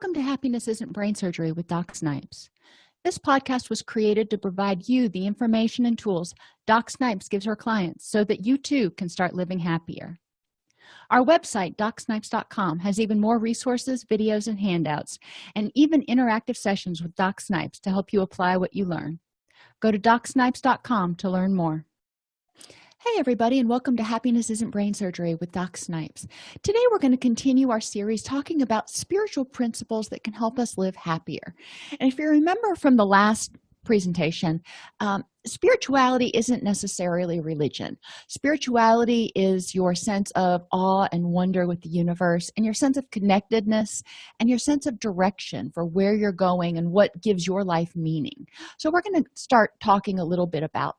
welcome to happiness isn't brain surgery with doc snipes. This podcast was created to provide you the information and tools doc snipes gives her clients so that you too can start living happier. Our website docsnipes.com has even more resources videos and handouts and even interactive sessions with doc snipes to help you apply what you learn. Go to docsnipes.com to learn more hey everybody and welcome to happiness isn't brain surgery with doc snipes. Today we're going to continue our series talking about spiritual principles that can help us live happier. And if you remember from the last presentation um, spirituality isn't necessarily religion. Spirituality is your sense of awe and wonder with the universe and your sense of connectedness and your sense of direction for where you're going and what gives your life meaning. So we're going to start talking a little bit about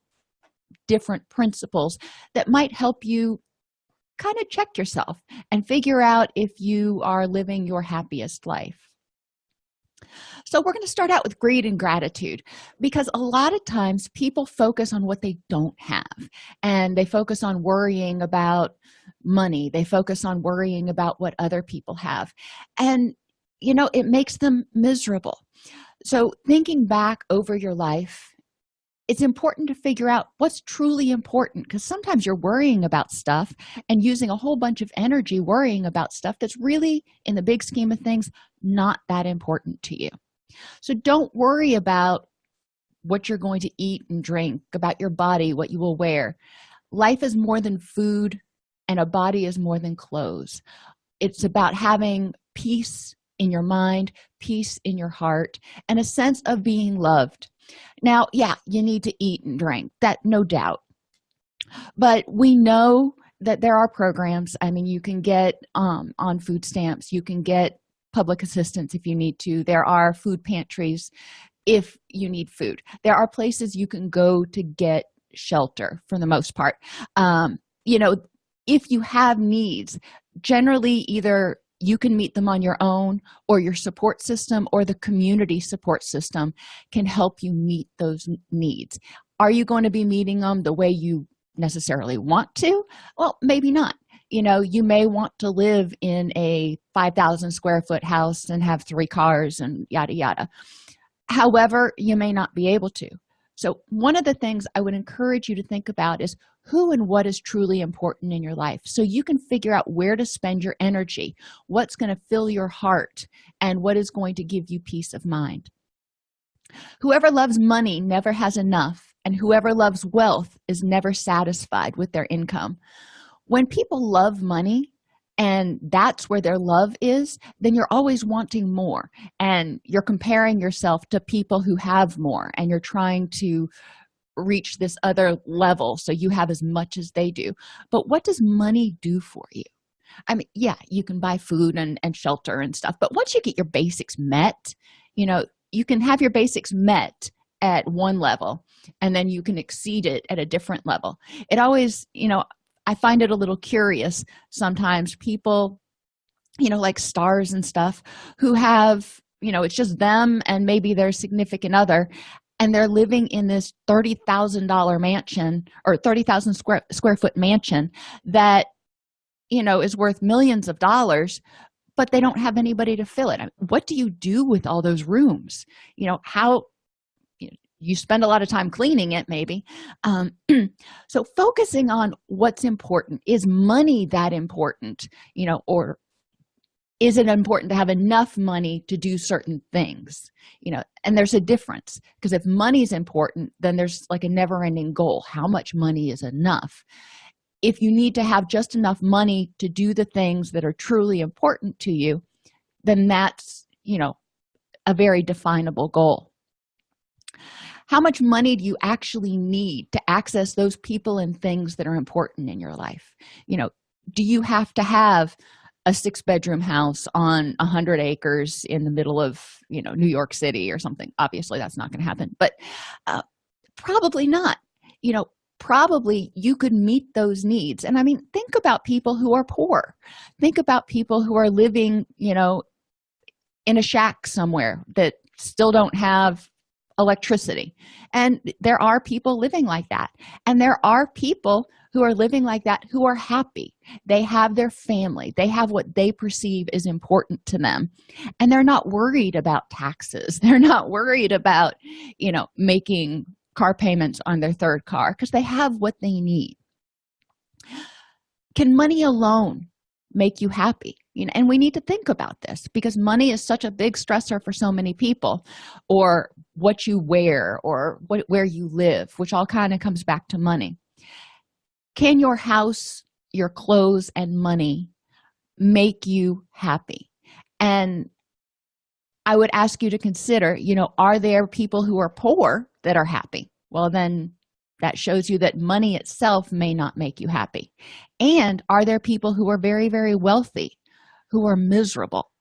different principles that might help you kind of check yourself and figure out if you are living your happiest life. So we're going to start out with greed and gratitude because a lot of times people focus on what they don't have and they focus on worrying about money they focus on worrying about what other people have and you know it makes them miserable. So thinking back over your life it's important to figure out what's truly important because sometimes you're worrying about stuff and using a whole bunch of energy worrying about stuff that's really in the big scheme of things not that important to you. So don't worry about what you're going to eat and drink about your body what you will wear. Life is more than food and a body is more than clothes. It's about having peace in your mind peace in your heart and a sense of being loved now yeah you need to eat and drink that no doubt. But we know that there are programs. I mean you can get um, on food stamps. You can get public assistance if you need to. There are food pantries if you need food. There are places you can go to get shelter for the most part. Um, you know if you have needs generally either you can meet them on your own or your support system or the community support system can help you meet those needs. Are you going to be meeting them the way you necessarily want to? Well maybe not. You know you may want to live in a 5000 square foot house and have three cars and yada yada. However you may not be able to so one of the things i would encourage you to think about is who and what is truly important in your life. So you can figure out where to spend your energy what's going to fill your heart and what is going to give you peace of mind. Whoever loves money never has enough and whoever loves wealth is never satisfied with their income. When people love money and that's where their love is then you're always wanting more. And you're comparing yourself to people who have more and you're trying to reach this other level so you have as much as they do. But what does money do for you? I mean yeah you can buy food and, and shelter and stuff but once you get your basics met you know you can have your basics met at one level and then you can exceed it at a different level. It always you know i find it a little curious sometimes people you know like stars and stuff who have you know it's just them and maybe their significant other and they're living in this $30,000 mansion or 30,000 square square foot mansion that you know is worth millions of dollars but they don't have anybody to fill it. What do you do with all those rooms? You know how you, spend a lot of time cleaning it maybe. Um, so focusing on what's important is money that important you know or is it important to have enough money to do certain things you know? And there's a difference because if money is important then there's like a never-ending goal how much money is enough? If you need to have just enough money to do the things that are truly important to you then that's you know a very definable goal how much money do you actually need to access those people and things that are important in your life? You know do you have to have a six bedroom house on a hundred acres in the middle of you know new york city or something? Obviously that's not going to happen but uh, probably not. You know probably you could meet those needs and i mean think about people who are poor. Think about people who are living you know in a shack somewhere that still don't have electricity. And there are people living like that. And there are people who are living like that who are happy. They have their family. They have what they perceive is important to them. And they're not worried about taxes. They're not worried about you know making car payments on their third car because they have what they need. Can money alone make you happy you know and we need to think about this because money is such a big stressor for so many people or what you wear or what where you live which all kind of comes back to money. Can your house your clothes and money make you happy? And i would ask you to consider you know are there people who are poor that are happy? Well then that shows you that money itself may not make you happy. And are there people who are very very wealthy who are miserable?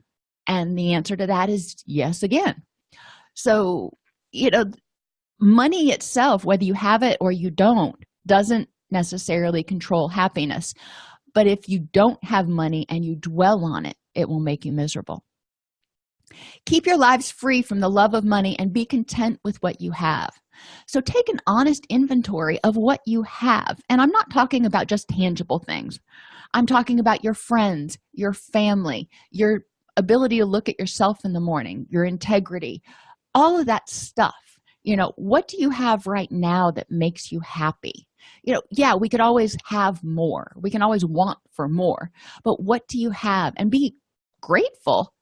And the answer to that is yes again. So you know money itself whether you have it or you don't doesn't necessarily control happiness. But if you don't have money and you dwell on it it will make you miserable. Keep your lives free from the love of money and be content with what you have so take an honest inventory of what you have. And i'm not talking about just tangible things. I'm talking about your friends your family your ability to look at yourself in the morning your integrity all of that stuff. You know what do you have right now that makes you happy? You know yeah we could always have more. We can always want for more. But what do you have? And be grateful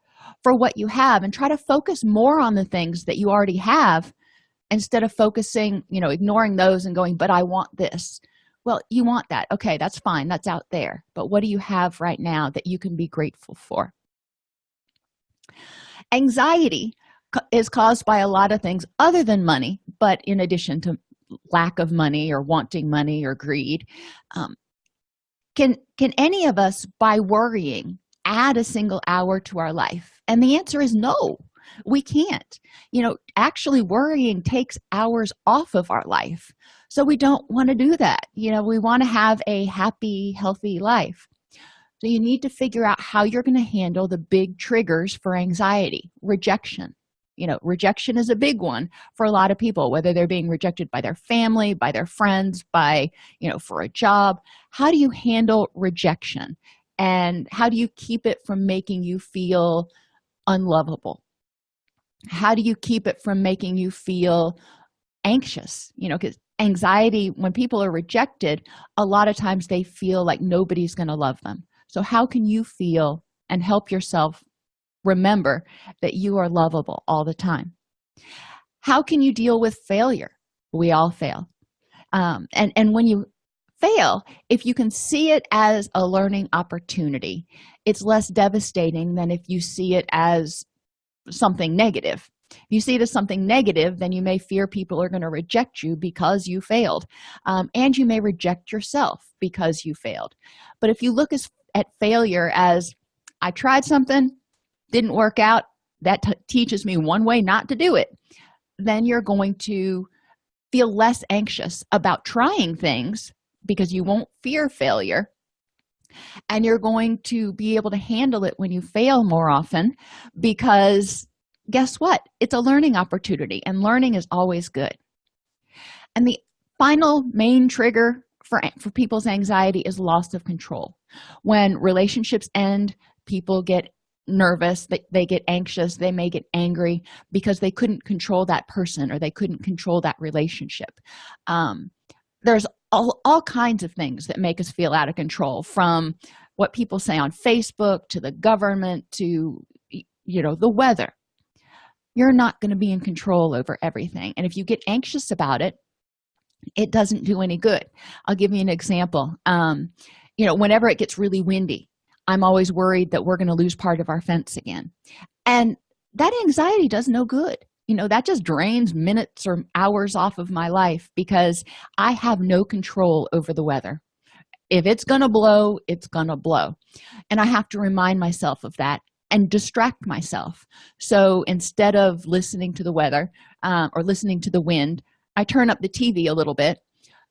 for what you have and try to focus more on the things that you already have instead of focusing you know ignoring those and going but i want this. Well you want that. Okay that's fine. That's out there. But what do you have right now that you can be grateful for? Anxiety is caused by a lot of things other than money but in addition to lack of money or wanting money or greed um, can can any of us by worrying add a single hour to our life? And the answer is no we can't. You know actually worrying takes hours off of our life. So we don't want to do that. You know we want to have a happy healthy life. So you need to figure out how you're going to handle the big triggers for anxiety rejection. You know rejection is a big one for a lot of people whether they're being rejected by their family by their friends by you know for a job. How do you handle rejection? And how do you keep it from making you feel unlovable how do you keep it from making you feel anxious? You know because anxiety when people are rejected a lot of times they feel like nobody's going to love them. So how can you feel and help yourself remember that you are lovable all the time? How can you deal with failure? We all fail. Um, and and when you fail if you can see it as a learning opportunity it's less devastating than if you see it as something negative. If you see it as something negative then you may fear people are going to reject you because you failed. Um, and you may reject yourself because you failed. But if you look as, at failure as i tried something didn't work out that teaches me one way not to do it then you're going to feel less anxious about trying things because you won't fear failure and you're going to be able to handle it when you fail more often because guess what? It's a learning opportunity and learning is always good. And the final main trigger for for people's anxiety is loss of control. When relationships end people get nervous they, they get anxious they may get angry because they couldn't control that person or they couldn't control that relationship. Um, there's all, all kinds of things that make us feel out of control from what people say on facebook to the government to you know the weather. You're not going to be in control over everything and if you get anxious about it it doesn't do any good. I'll give you an example. Um, you know whenever it gets really windy i'm always worried that we're going to lose part of our fence again. And that anxiety does no good you know that just drains minutes or hours off of my life because i have no control over the weather. If it's gonna blow it's gonna blow. And i have to remind myself of that and distract myself. So instead of listening to the weather um, or listening to the wind i turn up the tv a little bit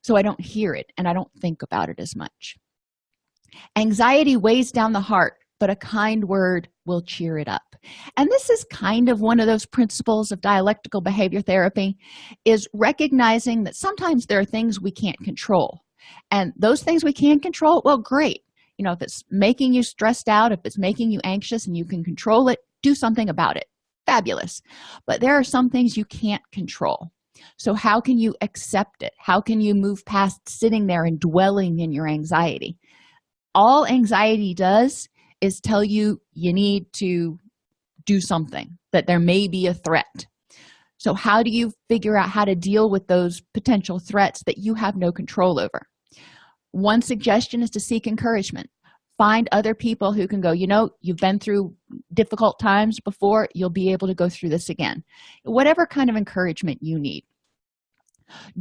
so i don't hear it and i don't think about it as much. Anxiety weighs down the heart but a kind word will cheer it up and this is kind of one of those principles of dialectical behavior therapy is recognizing that sometimes there are things we can't control. And those things we can control well great. You know if it's making you stressed out if it's making you anxious and you can control it do something about it. Fabulous. But there are some things you can't control. So how can you accept it? How can you move past sitting there and dwelling in your anxiety? All anxiety does is tell you you need to do something that there may be a threat. So how do you figure out how to deal with those potential threats that you have no control over? One suggestion is to seek encouragement. Find other people who can go you know you've been through difficult times before you'll be able to go through this again. Whatever kind of encouragement you need.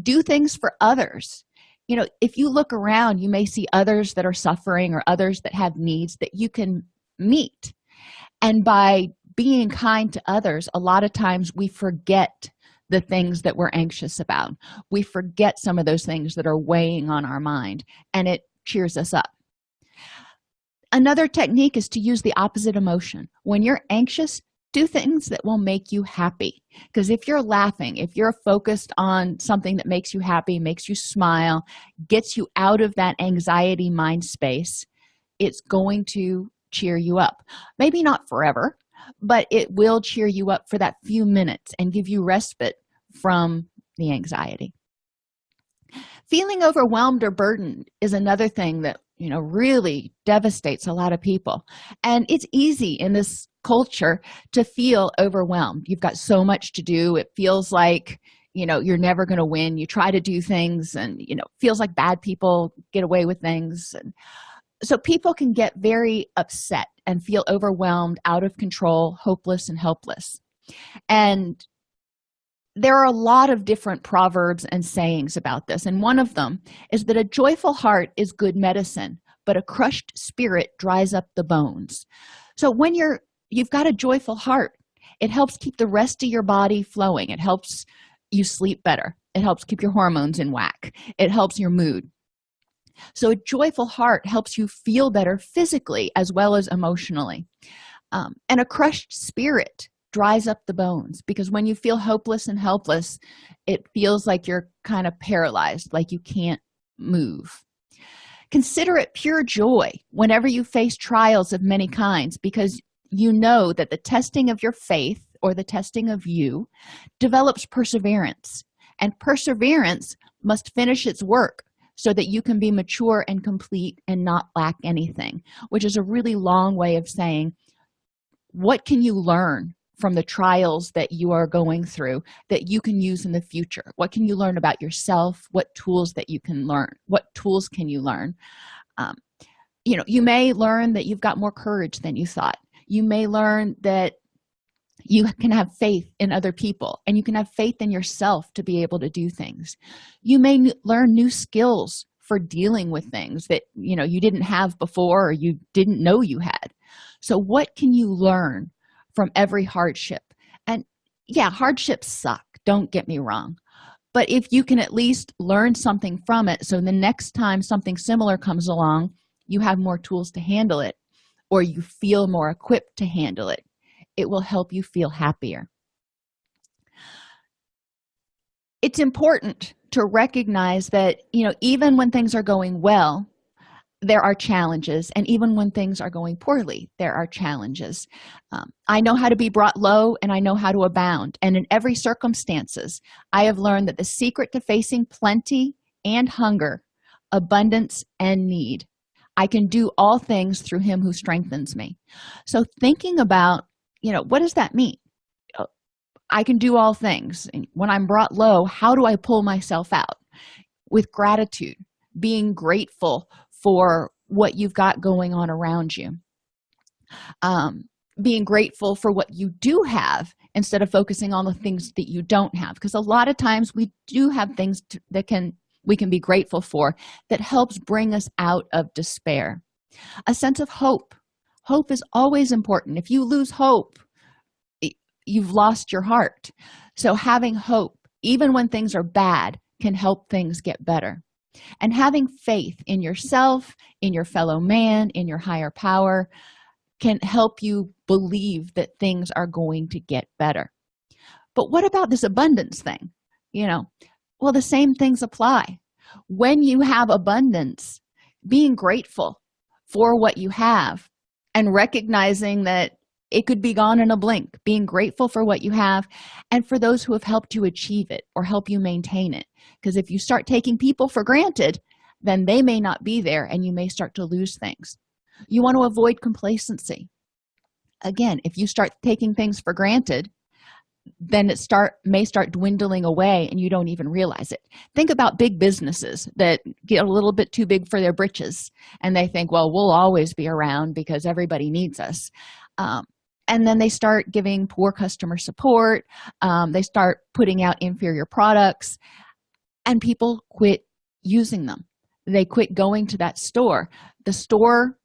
Do things for others. You know if you look around you may see others that are suffering or others that have needs that you can meet. And by being kind to others a lot of times we forget the things that we're anxious about. We forget some of those things that are weighing on our mind and it cheers us up. Another technique is to use the opposite emotion. When you're anxious do things that will make you happy. Because if you're laughing if you're focused on something that makes you happy makes you smile gets you out of that anxiety mind space it's going to cheer you up. Maybe not forever but it will cheer you up for that few minutes and give you respite from the anxiety. Feeling overwhelmed or burdened is another thing that you know really devastates a lot of people. And it's easy in this culture to feel overwhelmed. You've got so much to do. It feels like you know you're never going to win. You try to do things and you know feels like bad people get away with things. And so people can get very upset and feel overwhelmed out of control hopeless and helpless. And there are a lot of different proverbs and sayings about this and one of them is that a joyful heart is good medicine but a crushed spirit dries up the bones. So when you're you've got a joyful heart it helps keep the rest of your body flowing. It helps you sleep better. It helps keep your hormones in whack. It helps your mood so a joyful heart helps you feel better physically as well as emotionally. Um, and a crushed spirit dries up the bones because when you feel hopeless and helpless it feels like you're kind of paralyzed like you can't move. Consider it pure joy whenever you face trials of many kinds because you know that the testing of your faith or the testing of you develops perseverance and perseverance must finish its work so that you can be mature and complete and not lack anything which is a really long way of saying what can you learn from the trials that you are going through that you can use in the future? What can you learn about yourself? What tools that you can learn? What tools can you learn? Um, you know you may learn that you've got more courage than you thought. You may learn that you can have faith in other people and you can have faith in yourself to be able to do things. You may learn new skills for dealing with things that you know you didn't have before or you didn't know you had. So what can you learn from every hardship? And yeah hardships suck don't get me wrong. But if you can at least learn something from it so the next time something similar comes along you have more tools to handle it or you feel more equipped to handle it it will help you feel happier. It's important to recognize that you know even when things are going well there are challenges and even when things are going poorly there are challenges. Um, i know how to be brought low and i know how to abound and in every circumstances i have learned that the secret to facing plenty and hunger abundance and need i can do all things through him who strengthens me. So thinking about you know what does that mean? I can do all things. When i'm brought low how do i pull myself out? With gratitude being grateful for what you've got going on around you. Um, being grateful for what you do have instead of focusing on the things that you don't have. Because a lot of times we do have things to, that can we can be grateful for that helps bring us out of despair. A sense of hope hope is always important. If you lose hope you've lost your heart. So having hope even when things are bad can help things get better. And having faith in yourself in your fellow man in your higher power can help you believe that things are going to get better. But what about this abundance thing? You know well the same things apply. When you have abundance being grateful for what you have and recognizing that it could be gone in a blink being grateful for what you have and for those who have helped you achieve it or help you maintain it. Because if you start taking people for granted then they may not be there and you may start to lose things. You want to avoid complacency. Again if you start taking things for granted then it start may start dwindling away and you don't even realize it. Think about big businesses that get a little bit too big for their britches and they think well we'll always be around because everybody needs us. Um, and then they start giving poor customer support. Um, they start putting out inferior products and people quit using them. They quit going to that store. The store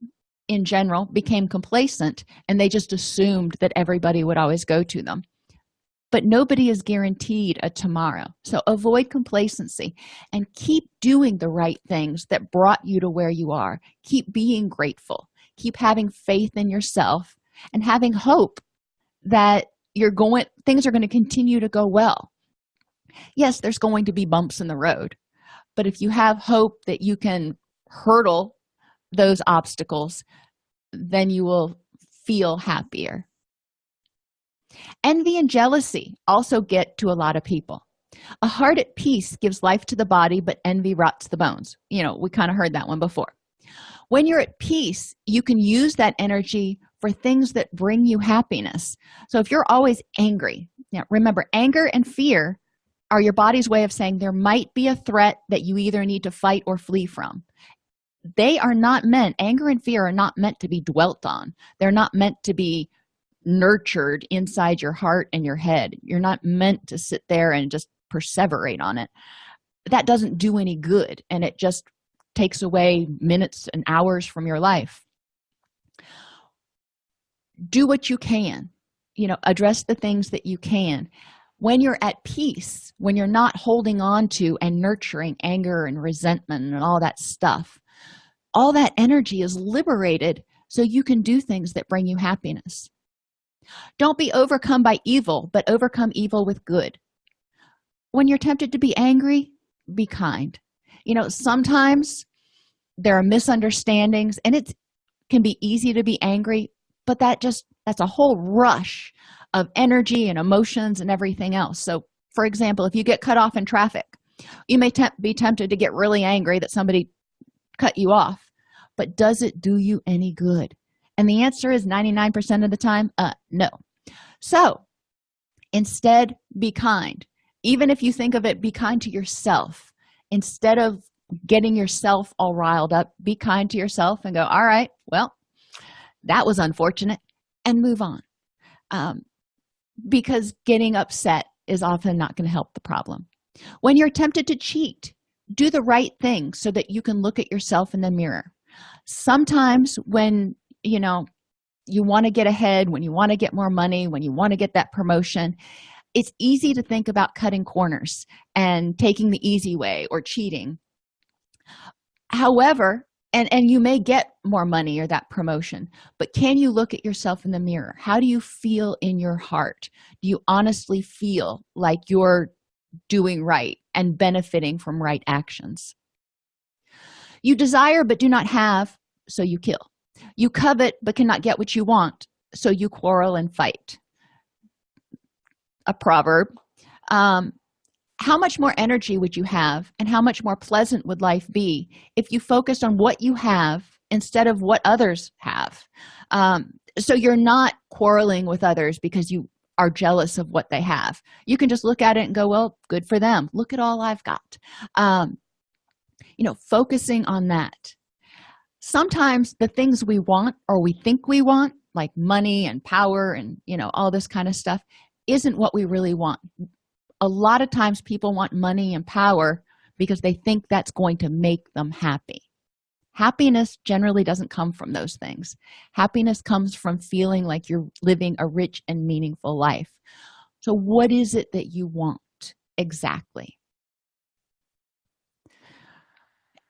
in general became complacent and they just assumed that everybody would always go to them but nobody is guaranteed a tomorrow. So avoid complacency and keep doing the right things that brought you to where you are. Keep being grateful. Keep having faith in yourself and having hope that you're going things are going to continue to go well. Yes there's going to be bumps in the road but if you have hope that you can hurdle those obstacles then you will feel happier envy and jealousy also get to a lot of people. A heart at peace gives life to the body but envy rots the bones. You know we kind of heard that one before. When you're at peace you can use that energy for things that bring you happiness. So if you're always angry now remember anger and fear are your body's way of saying there might be a threat that you either need to fight or flee from. They are not meant anger and fear are not meant to be dwelt on. They're not meant to be nurtured inside your heart and your head. You're not meant to sit there and just perseverate on it. That doesn't do any good and it just takes away minutes and hours from your life. Do what you can. You know address the things that you can. When you're at peace when you're not holding on to and nurturing anger and resentment and all that stuff all that energy is liberated so you can do things that bring you happiness don't be overcome by evil but overcome evil with good. When you're tempted to be angry be kind. You know sometimes there are misunderstandings and it can be easy to be angry but that just that's a whole rush of energy and emotions and everything else. So for example if you get cut off in traffic you may be tempted to get really angry that somebody cut you off but does it do you any good and the answer is 99 percent of the time uh no. So instead be kind. Even if you think of it be kind to yourself. Instead of getting yourself all riled up be kind to yourself and go all right well that was unfortunate and move on. Um, because getting upset is often not going to help the problem. When you're tempted to cheat do the right thing so that you can look at yourself in the mirror. Sometimes when you know you want to get ahead when you want to get more money when you want to get that promotion it's easy to think about cutting corners and taking the easy way or cheating. However and and you may get more money or that promotion but can you look at yourself in the mirror? How do you feel in your heart? Do you honestly feel like you're doing right and benefiting from right actions? You desire but do not have so you kill you covet but cannot get what you want so you quarrel and fight. A proverb. Um, how much more energy would you have and how much more pleasant would life be if you focused on what you have instead of what others have? Um, so you're not quarreling with others because you are jealous of what they have. You can just look at it and go well good for them. Look at all i've got. Um, you know focusing on that sometimes the things we want or we think we want like money and power and you know all this kind of stuff isn't what we really want. A lot of times people want money and power because they think that's going to make them happy. Happiness generally doesn't come from those things. Happiness comes from feeling like you're living a rich and meaningful life. So what is it that you want exactly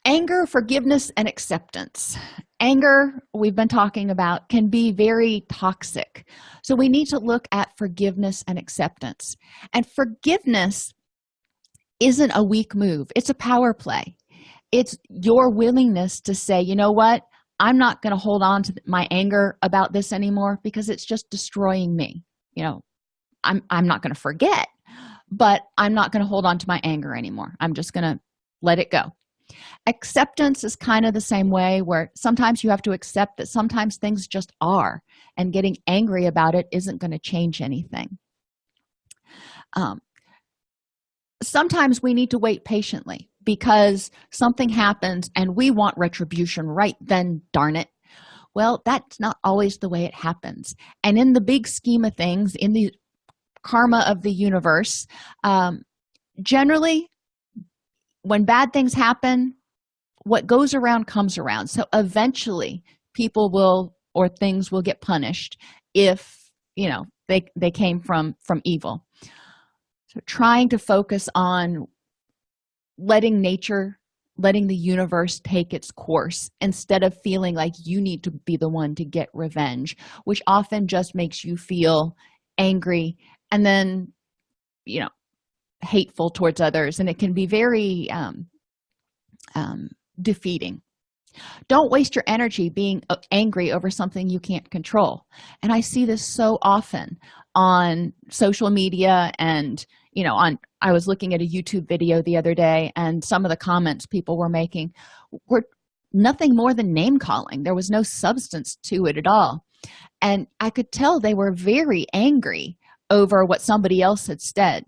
anger forgiveness and acceptance. Anger we've been talking about can be very toxic. So we need to look at forgiveness and acceptance. And forgiveness isn't a weak move. It's a power play. It's your willingness to say you know what? I'm not going to hold on to my anger about this anymore because it's just destroying me. You know i'm i'm not going to forget but i'm not going to hold on to my anger anymore. I'm just going to let it go acceptance is kind of the same way where sometimes you have to accept that sometimes things just are and getting angry about it isn't going to change anything. Um, sometimes we need to wait patiently because something happens and we want retribution right then darn it. Well that's not always the way it happens. And in the big scheme of things in the karma of the universe um, generally when bad things happen what goes around comes around. So eventually people will or things will get punished if you know they they came from from evil. So trying to focus on letting nature letting the universe take its course instead of feeling like you need to be the one to get revenge which often just makes you feel angry and then you know hateful towards others and it can be very um, um, defeating. Don't waste your energy being uh, angry over something you can't control. And i see this so often on social media and you know on i was looking at a youtube video the other day and some of the comments people were making were nothing more than name calling. There was no substance to it at all. And i could tell they were very angry over what somebody else had said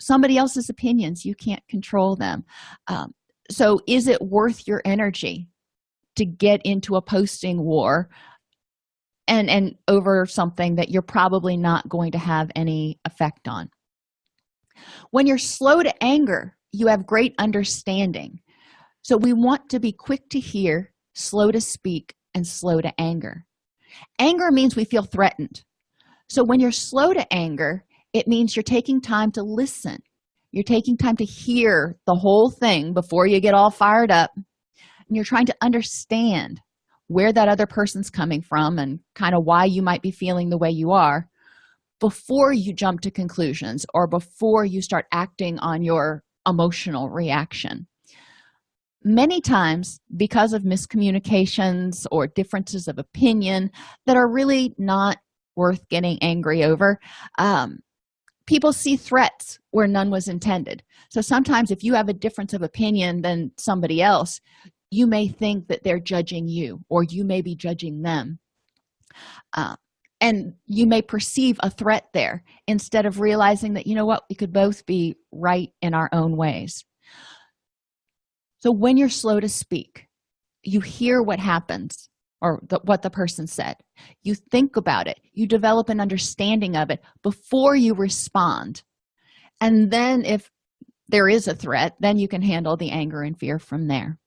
somebody else's opinions you can't control them. Um, so is it worth your energy to get into a posting war and and over something that you're probably not going to have any effect on? When you're slow to anger you have great understanding. So we want to be quick to hear slow to speak and slow to anger. Anger means we feel threatened. So when you're slow to anger it means you're taking time to listen. You're taking time to hear the whole thing before you get all fired up. And you're trying to understand where that other person's coming from and kind of why you might be feeling the way you are before you jump to conclusions or before you start acting on your emotional reaction. Many times because of miscommunications or differences of opinion that are really not worth getting angry over um, people see threats where none was intended. So sometimes if you have a difference of opinion than somebody else you may think that they're judging you or you may be judging them. Uh, and you may perceive a threat there instead of realizing that you know what we could both be right in our own ways. So when you're slow to speak you hear what happens or the, what the person said. You think about it. You develop an understanding of it before you respond. And then if there is a threat then you can handle the anger and fear from there.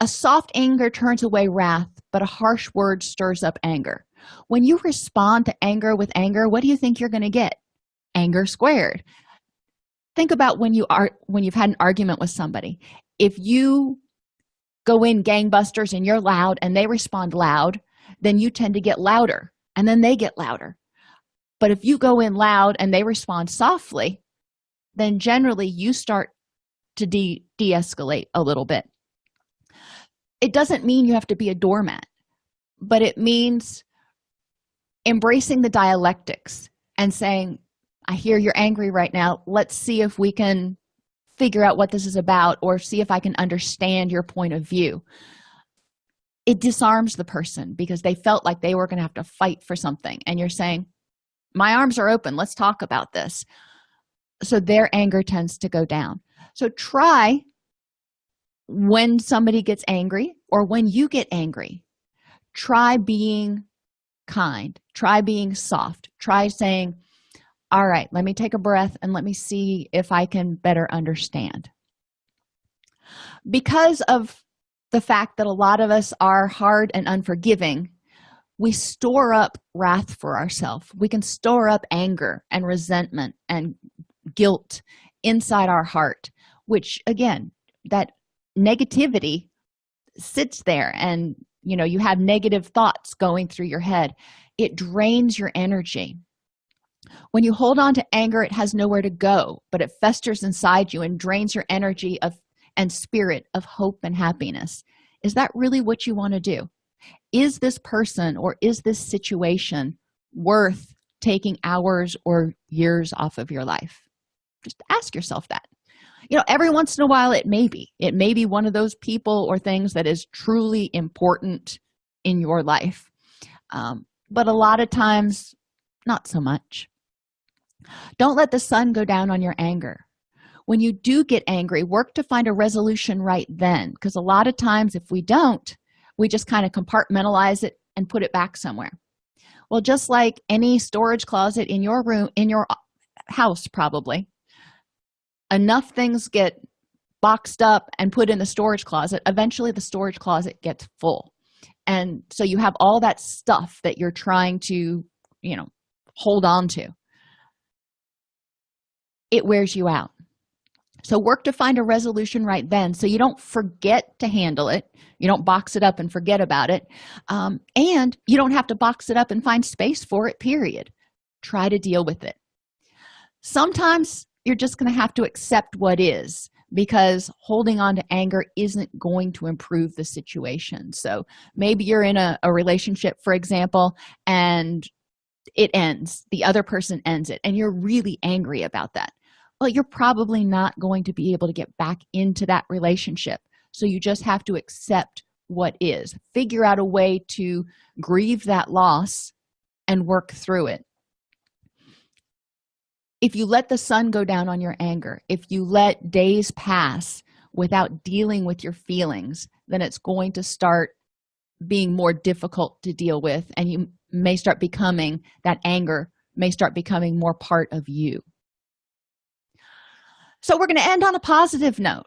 A soft anger turns away wrath but a harsh word stirs up anger. When you respond to anger with anger what do you think you're going to get? Anger squared. Think about when you are when you've had an argument with somebody. If you go in gangbusters and you're loud and they respond loud then you tend to get louder and then they get louder. But if you go in loud and they respond softly then generally you start to de de-escalate a little bit. It doesn't mean you have to be a doormat but it means embracing the dialectics and saying i hear you're angry right now. Let's see if we can figure out what this is about or see if i can understand your point of view. It disarms the person because they felt like they were going to have to fight for something and you're saying my arms are open let's talk about this. So their anger tends to go down. So try when somebody gets angry or when you get angry try being kind try being soft try saying all right let me take a breath and let me see if i can better understand. Because of the fact that a lot of us are hard and unforgiving we store up wrath for ourselves. We can store up anger and resentment and guilt inside our heart which again that negativity sits there and you know you have negative thoughts going through your head. It drains your energy when you hold on to anger it has nowhere to go but it festers inside you and drains your energy of and spirit of hope and happiness. Is that really what you want to do? Is this person or is this situation worth taking hours or years off of your life? Just ask yourself that. You know every once in a while it may be. It may be one of those people or things that is truly important in your life. Um, but a lot of times not so much don't let the sun go down on your anger. When you do get angry work to find a resolution right then because a lot of times if we don't we just kind of compartmentalize it and put it back somewhere. Well just like any storage closet in your room in your uh, house probably enough things get boxed up and put in the storage closet eventually the storage closet gets full. And so you have all that stuff that you're trying to you know hold on to it wears you out. So work to find a resolution right then so you don't forget to handle it. You don't box it up and forget about it. Um, and you don't have to box it up and find space for it period. Try to deal with it. Sometimes you're just going to have to accept what is because holding on to anger isn't going to improve the situation. So maybe you're in a, a relationship for example and it ends the other person ends it and you're really angry about that well you're probably not going to be able to get back into that relationship. So you just have to accept what is. Figure out a way to grieve that loss and work through it. If you let the sun go down on your anger if you let days pass without dealing with your feelings then it's going to start being more difficult to deal with and you may start becoming that anger may start becoming more part of you so we're going to end on a positive note.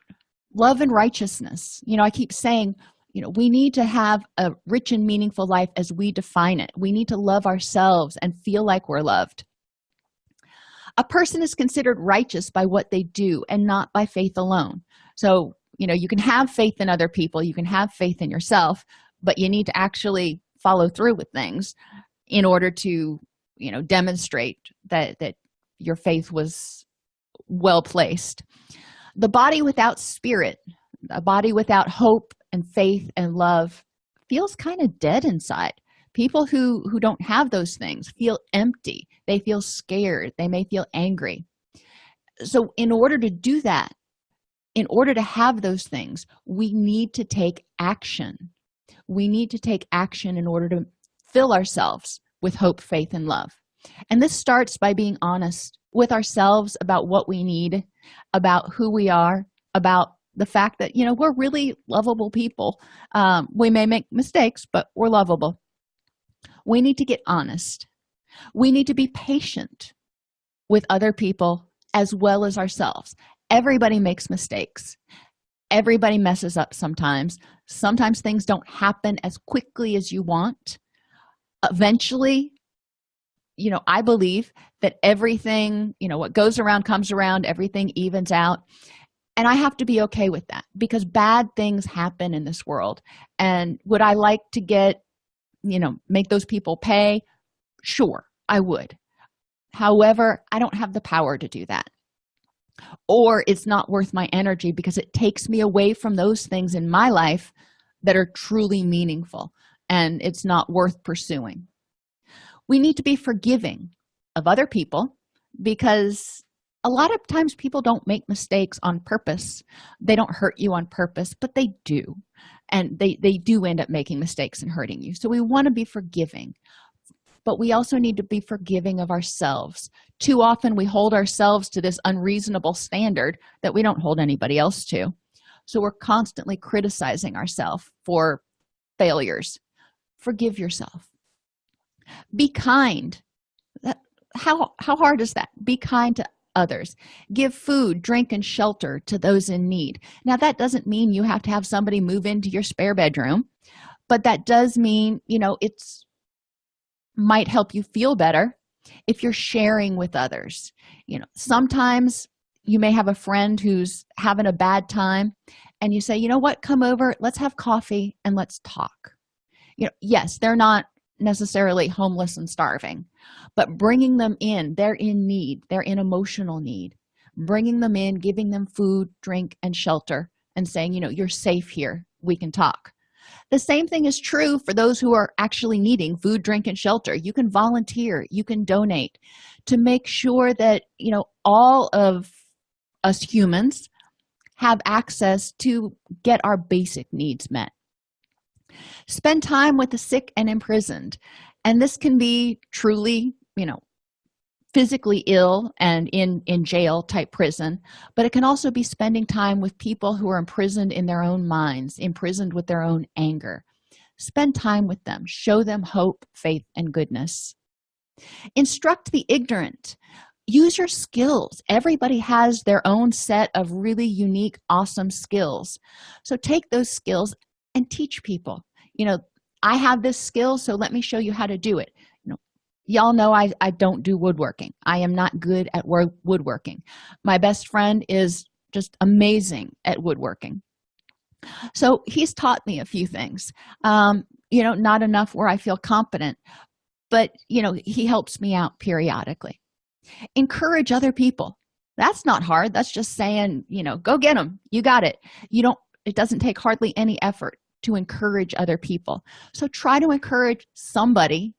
Love and righteousness. You know i keep saying you know we need to have a rich and meaningful life as we define it. We need to love ourselves and feel like we're loved. A person is considered righteous by what they do and not by faith alone. So you know you can have faith in other people you can have faith in yourself but you need to actually follow through with things in order to you know demonstrate that that your faith was well placed. The body without spirit a body without hope and faith and love feels kind of dead inside. People who who don't have those things feel empty. They feel scared. They may feel angry. So in order to do that in order to have those things we need to take action. We need to take action in order to fill ourselves with hope faith and love. And this starts by being honest with ourselves about what we need about who we are about the fact that you know we're really lovable people. Um, we may make mistakes but we're lovable. We need to get honest. We need to be patient with other people as well as ourselves. Everybody makes mistakes. Everybody messes up sometimes. Sometimes things don't happen as quickly as you want. Eventually you know i believe that everything you know what goes around comes around everything evens out. And i have to be okay with that because bad things happen in this world. And would i like to get you know make those people pay? Sure i would. However i don't have the power to do that. Or it's not worth my energy because it takes me away from those things in my life that are truly meaningful and it's not worth pursuing. We need to be forgiving of other people because a lot of times people don't make mistakes on purpose. They don't hurt you on purpose but they do. And they they do end up making mistakes and hurting you. So we want to be forgiving but we also need to be forgiving of ourselves. Too often we hold ourselves to this unreasonable standard that we don't hold anybody else to. So we're constantly criticizing ourselves for failures. Forgive yourself. Be kind how how hard is that? Be kind to others. Give food drink and shelter to those in need. Now that doesn't mean you have to have somebody move into your spare bedroom but that does mean you know it's might help you feel better if you're sharing with others. You know sometimes you may have a friend who's having a bad time and you say you know what? Come over. Let's have coffee and let's talk. You know yes they're not necessarily homeless and starving but bringing them in they're in need they're in emotional need. Bringing them in giving them food drink and shelter and saying you know you're safe here. We can talk. The same thing is true for those who are actually needing food drink and shelter. You can volunteer you can donate to make sure that you know all of us humans have access to get our basic needs met. Spend time with the sick and imprisoned and this can be truly you know physically ill and in in jail type prison but it can also be spending time with people who are imprisoned in their own minds imprisoned with their own anger. Spend time with them. Show them hope faith and goodness. Instruct the ignorant. Use your skills. Everybody has their own set of really unique awesome skills. So take those skills and teach people. You know i have this skill so let me show you how to do it. You know y'all know i i don't do woodworking. I am not good at woodworking. My best friend is just amazing at woodworking. So he's taught me a few things. Um you know not enough where i feel competent but you know he helps me out periodically. Encourage other people. That's not hard. That's just saying you know go get them you got it. You don't it doesn't take hardly any effort to encourage other people. So try to encourage somebody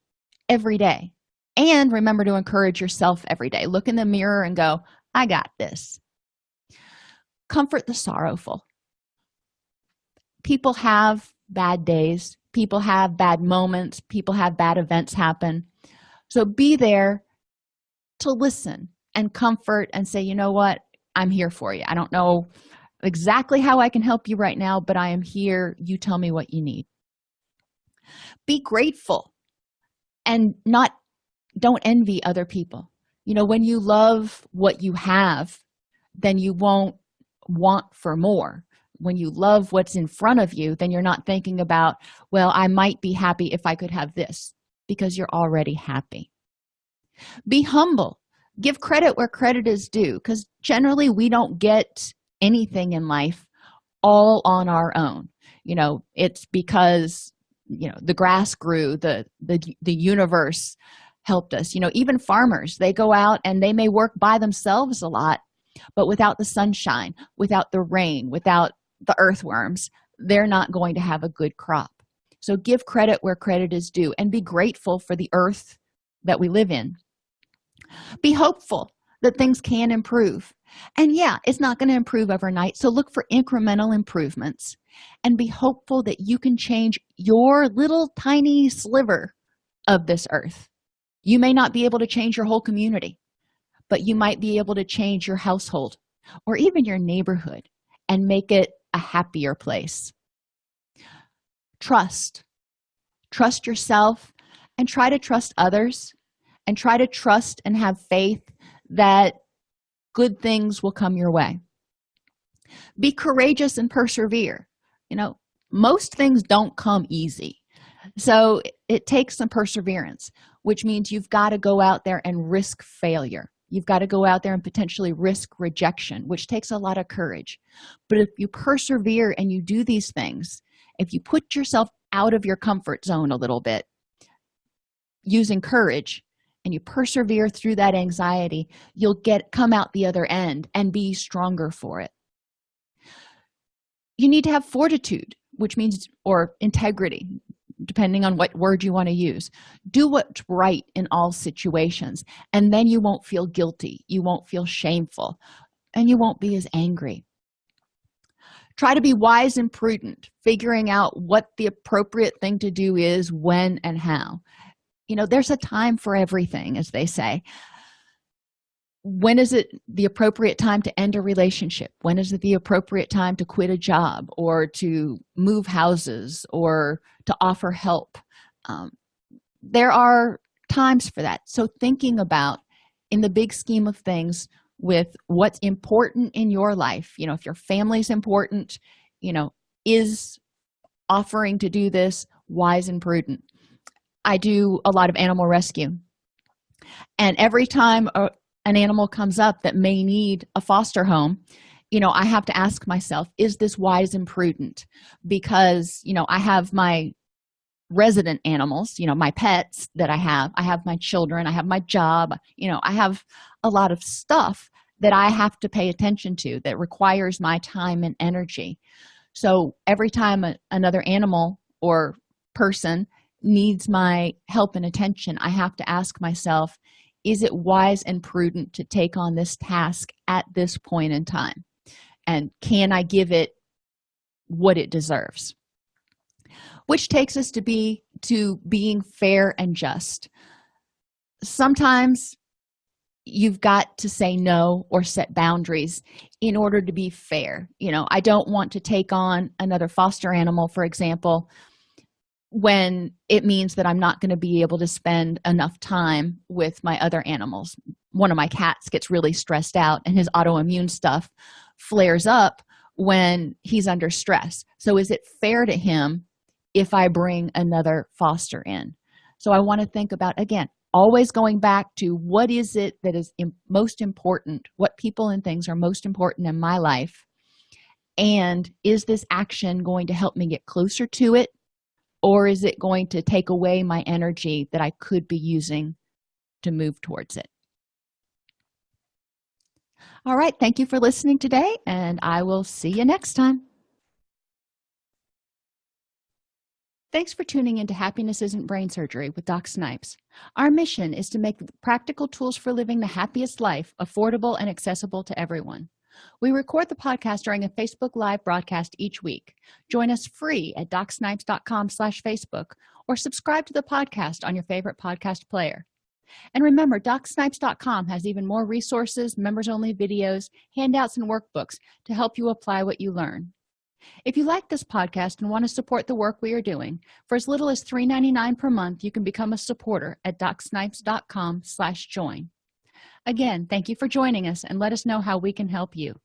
every day. And remember to encourage yourself every day. Look in the mirror and go i got this. Comfort the sorrowful. People have bad days. People have bad moments. People have bad events happen. So be there to listen and comfort and say you know what? I'm here for you. I don't know exactly how i can help you right now but i am here. You tell me what you need. Be grateful and not don't envy other people. You know when you love what you have then you won't want for more. When you love what's in front of you then you're not thinking about well i might be happy if i could have this because you're already happy. Be humble. Give credit where credit is due because generally we don't get anything in life all on our own. You know it's because you know the grass grew the the, the universe helped us. You know even farmers they go out and they may work by themselves a lot but without the sunshine without the rain without the earthworms they're not going to have a good crop. So give credit where credit is due and be grateful for the earth that we live in. Be hopeful that things can improve and yeah it's not going to improve overnight so look for incremental improvements. And be hopeful that you can change your little tiny sliver of this earth. You may not be able to change your whole community but you might be able to change your household or even your neighborhood and make it a happier place. Trust. Trust yourself and try to trust others and try to trust and have faith that good things will come your way. Be courageous and persevere. You know most things don't come easy. So it takes some perseverance which means you've got to go out there and risk failure. You've got to go out there and potentially risk rejection which takes a lot of courage. But if you persevere and you do these things if you put yourself out of your comfort zone a little bit using courage and you persevere through that anxiety you'll get come out the other end and be stronger for it. You need to have fortitude which means or integrity depending on what word you want to use. Do what's right in all situations and then you won't feel guilty you won't feel shameful and you won't be as angry. Try to be wise and prudent figuring out what the appropriate thing to do is when and how you know there's a time for everything as they say. When is it the appropriate time to end a relationship? When is it the appropriate time to quit a job or to move houses or to offer help? Um, there are times for that. So thinking about in the big scheme of things with what's important in your life you know if your family's important you know is offering to do this wise and prudent i do a lot of animal rescue. And every time a, an animal comes up that may need a foster home you know i have to ask myself is this wise and prudent? Because you know i have my resident animals you know my pets that i have. I have my children. I have my job. You know i have a lot of stuff that i have to pay attention to that requires my time and energy. So every time a, another animal or person needs my help and attention i have to ask myself is it wise and prudent to take on this task at this point in time? And can i give it what it deserves? Which takes us to be to being fair and just. Sometimes you've got to say no or set boundaries in order to be fair. You know i don't want to take on another foster animal for example when it means that i'm not going to be able to spend enough time with my other animals. One of my cats gets really stressed out and his autoimmune stuff flares up when he's under stress. So is it fair to him if i bring another foster in? So i want to think about again always going back to what is it that is most important what people and things are most important in my life and is this action going to help me get closer to it or is it going to take away my energy that i could be using to move towards it all right thank you for listening today and i will see you next time Thanks for tuning into Happiness Isn't Brain Surgery with Doc Snipes. Our mission is to make practical tools for living the happiest life affordable and accessible to everyone. We record the podcast during a Facebook Live broadcast each week. Join us free at docsnipes.com slash Facebook or subscribe to the podcast on your favorite podcast player. And remember, docsnipes.com has even more resources, members-only videos, handouts, and workbooks to help you apply what you learn if you like this podcast and want to support the work we are doing for as little as $3.99 per month you can become a supporter at docsnipes.com slash join again thank you for joining us and let us know how we can help you